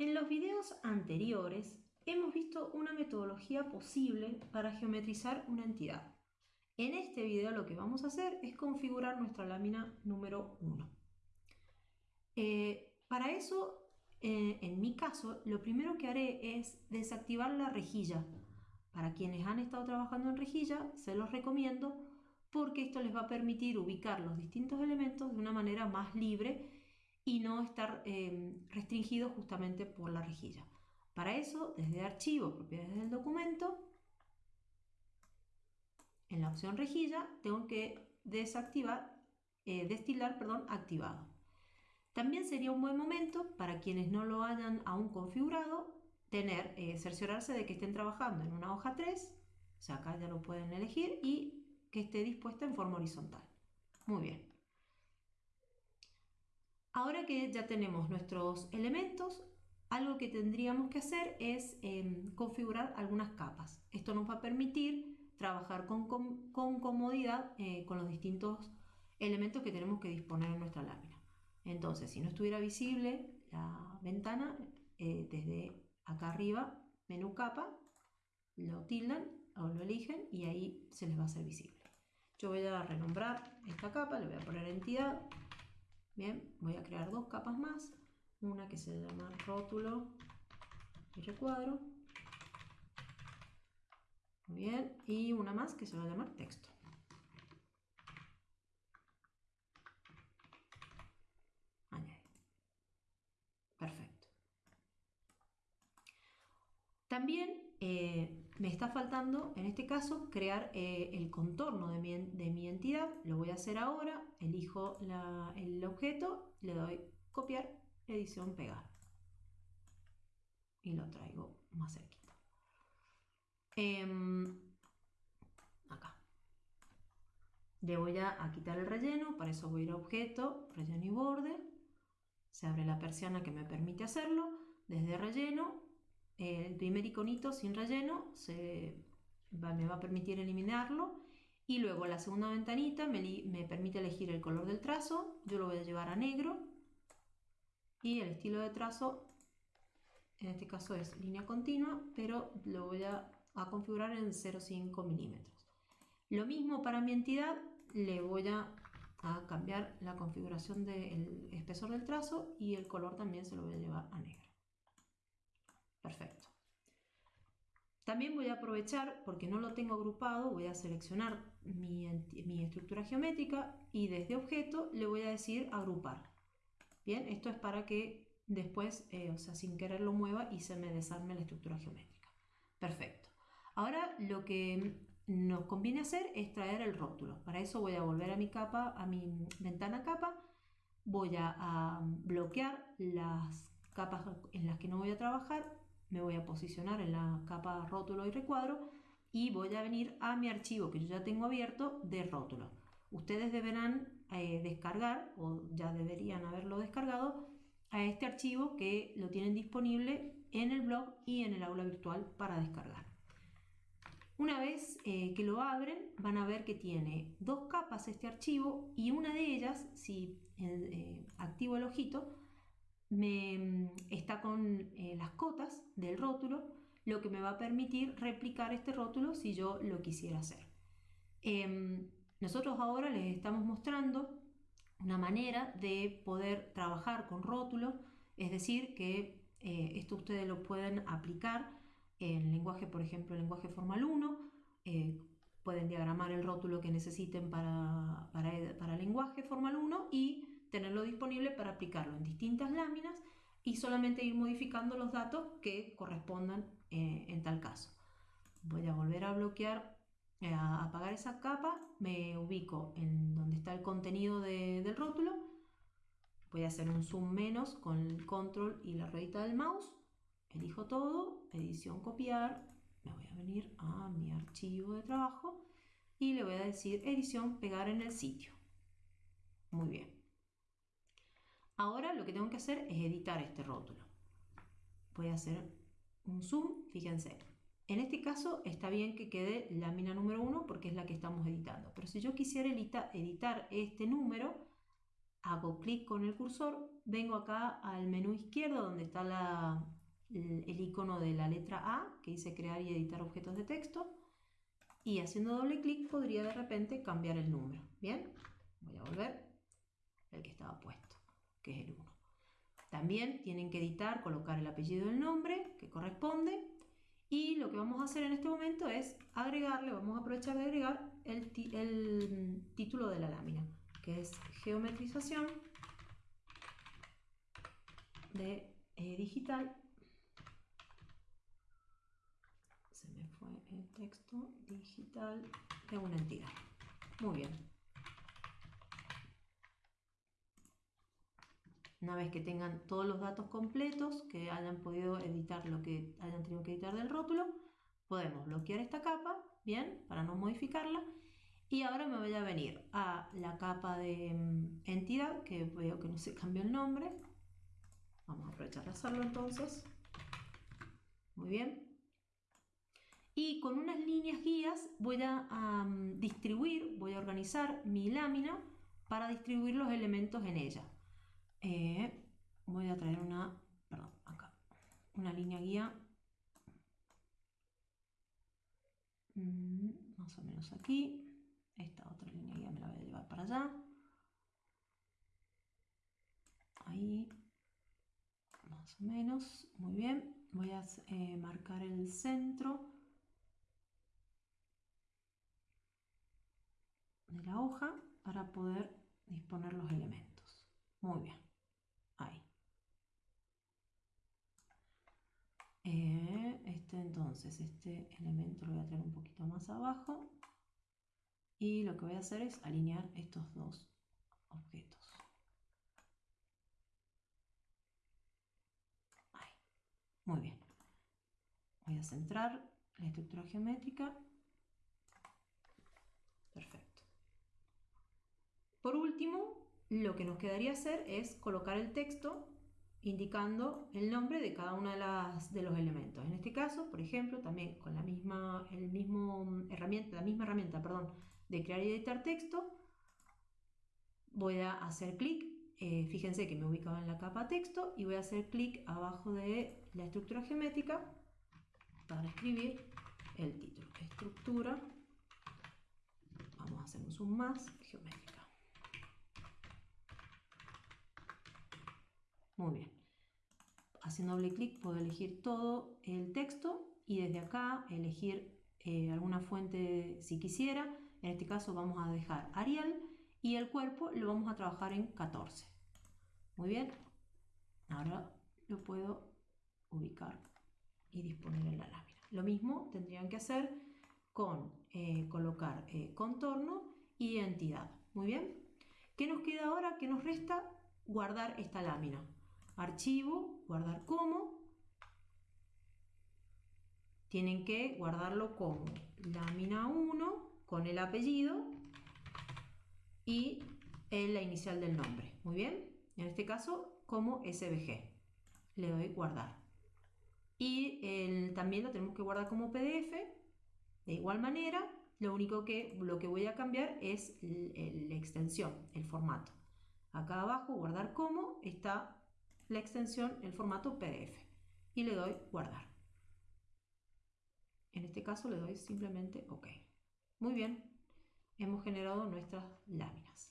En los videos anteriores hemos visto una metodología posible para geometrizar una entidad. En este video lo que vamos a hacer es configurar nuestra lámina número 1. Eh, para eso, eh, en mi caso, lo primero que haré es desactivar la rejilla. Para quienes han estado trabajando en rejilla, se los recomiendo porque esto les va a permitir ubicar los distintos elementos de una manera más libre y no estar eh, restringido justamente por la rejilla. Para eso, desde Archivo, Propiedades del documento, en la opción Rejilla, tengo que desactivar, eh, destilar, perdón, activado. También sería un buen momento para quienes no lo hayan aún configurado, tener, eh, cerciorarse de que estén trabajando en una hoja 3, o sea, acá ya lo pueden elegir, y que esté dispuesta en forma horizontal. Muy bien. Ahora que ya tenemos nuestros elementos, algo que tendríamos que hacer es em, configurar algunas capas. Esto nos va a permitir trabajar con, comodidad eh, con los distintos elementos que tenemos que disponer en nuestra lámina. Entonces, si no estuviera visible la ventana, eh, desde acá arriba, menú capa, lo tildan o lo eligen y ahí se les va a hacer visible. Yo voy a renombrar esta capa, le voy a poner entidad. Bien, voy a crear dos capas más. Una que se llama rótulo y recuadro. Muy bien, y una más que se va a llamar texto. Añade. Perfecto. También eh, me está faltando, en este caso, crear eh, el contorno de mi, entidad. Lo voy a hacer ahora. Elijo el objeto, le doy copiar, edición, pegar. Y lo traigo más cerquita. Em, acá. Le voy a, quitar el relleno, para eso voy a ir a objeto, relleno y borde. Se abre la persiana que me permite hacerlo. Desde relleno el primer iconito sin relleno se, me va a permitir eliminarlo y luego la segunda ventanita me, permite elegir el color del trazo, yo lo voy a llevar a negro y el estilo de trazo en este caso es línea continua pero lo voy a, configurar en 0,5 milímetros. Lo mismo para mi entidad, le voy a cambiar la configuración del espesor del trazo y el color también se lo voy a llevar a negro. Perfecto. También voy a aprovechar, porque no lo tengo agrupado, voy a seleccionar mi, estructura geométrica y desde objeto le voy a decir agrupar. Bien, esto es para que después, eh, o sea, sin querer lo mueva y se me desarme la estructura geométrica. Perfecto. Ahora lo que nos conviene hacer es traer el rótulo. Para eso voy a volver a mi capa, a mi ventana capa, voy a bloquear las capas en las que no voy a trabajar me voy a posicionar en la capa rótulo y recuadro y voy a venir a mi archivo que yo ya tengo abierto de rótulo. Ustedes deberán eh, descargar, o ya deberían haberlo descargado, a este archivo que lo tienen disponible en el blog y en el aula virtual para descargar. Una vez eh, que lo abren, van a ver que tiene dos capas este archivo y una de ellas, si eh, activo el ojito, me, mm, está con eh, las cotas del rótulo, lo que me va a permitir replicar este rótulo si yo lo quisiera hacer. Em, nosotros ahora les estamos mostrando una manera de poder trabajar con rótulos, es decir, que eh, esto ustedes lo pueden aplicar en lenguaje, por ejemplo, en lenguaje formal 1, eh, pueden diagramar el rótulo que necesiten para, para, para lenguaje formal 1 y tenerlo disponible para aplicarlo en distintas láminas y solamente ir modificando los datos que correspondan eh, en tal caso. Voy a volver a bloquear, eh, a apagar esa capa, me ubico en donde está el contenido del rótulo, voy a hacer un zoom menos con el control y la ruedita del mouse, elijo todo, edición copiar, me voy a venir a mi archivo de trabajo y le voy a decir edición pegar en el sitio. Muy bien. Ahora lo que tengo que hacer es editar este rótulo. Voy a hacer un zoom, fíjense. En este caso está bien que quede lámina número 1 porque es la que estamos editando. Pero si yo quisiera editar este número, hago clic con el cursor, vengo acá al menú izquierdo donde está el icono de la letra A que dice crear y editar objetos de texto y haciendo doble clic podría de repente cambiar el número. Bien, voy a volver el que estaba puesto, que es el 1. También tienen que editar, colocar el apellido del nombre que corresponde y lo que vamos a hacer en este momento es agregarle, vamos a aprovechar de agregar el, el título de la lámina, que es geometrización de eh, digital. Se me fue el texto digital de una entidad. Muy bien. Una vez que tengan todos los datos completos, que hayan podido editar lo que hayan tenido que editar del rótulo, podemos bloquear esta capa, bien, para no modificarla. Y ahora me voy a venir a la capa de mm, entidad, que veo que no se cambió el nombre. Vamos a aprovechar de hacerlo entonces. Muy bien. Y con unas líneas guías voy a distribuir, voy a organizar mi lámina para distribuir los elementos en ella. Eh, voy a traer una, perdón, acá, una línea guía mm, más o menos aquí. Esta otra línea guía me la voy a llevar para allá. Ahí, más o menos, muy bien. Voy a eh, marcar el centro de la hoja para poder disponer los elementos. Muy bien. Ahí. Eh, este entonces, este elemento lo voy a traer un poquito más abajo. Y lo que voy a hacer es alinear estos dos objetos. Muy bien. Voy a centrar la estructura geométrica. Perfecto. Por último, lo que nos quedaría hacer es colocar el texto indicando el nombre de cada uno de, los elementos. En este caso, por ejemplo, también con la misma, el mismo herramienta, la misma herramienta perdón, de crear y editar texto, voy a hacer clic, eh, fíjense que me ubicaba en la capa texto y voy a hacer clic abajo de la estructura geométrica para escribir el título. Estructura, vamos a hacer un zoom más, geométrica. Muy bien. Haciendo doble clic puedo elegir todo el texto y desde acá elegir eh, alguna fuente si quisiera. En este caso vamos a dejar Arial y el cuerpo lo vamos a trabajar en 14. Muy bien. Ahora lo puedo ubicar y disponer en la lámina. Lo mismo tendrían que hacer con eh, colocar eh, contorno y entidad. Muy bien. ¿Qué nos queda ahora? ¿Qué nos resta? Guardar esta lámina archivo, guardar como. Tienen que guardarlo como lámina 1 con el apellido y la inicial del nombre. Muy bien. En este caso como SVG. Le doy guardar. Y también lo tenemos que guardar como PDF. De igual manera, lo único que, lo que voy a cambiar es la extensión, el formato. Acá abajo, guardar como, está la extensión, el formato PDF y le doy guardar. En este caso le doy simplemente OK. Muy bien, hemos generado nuestras láminas.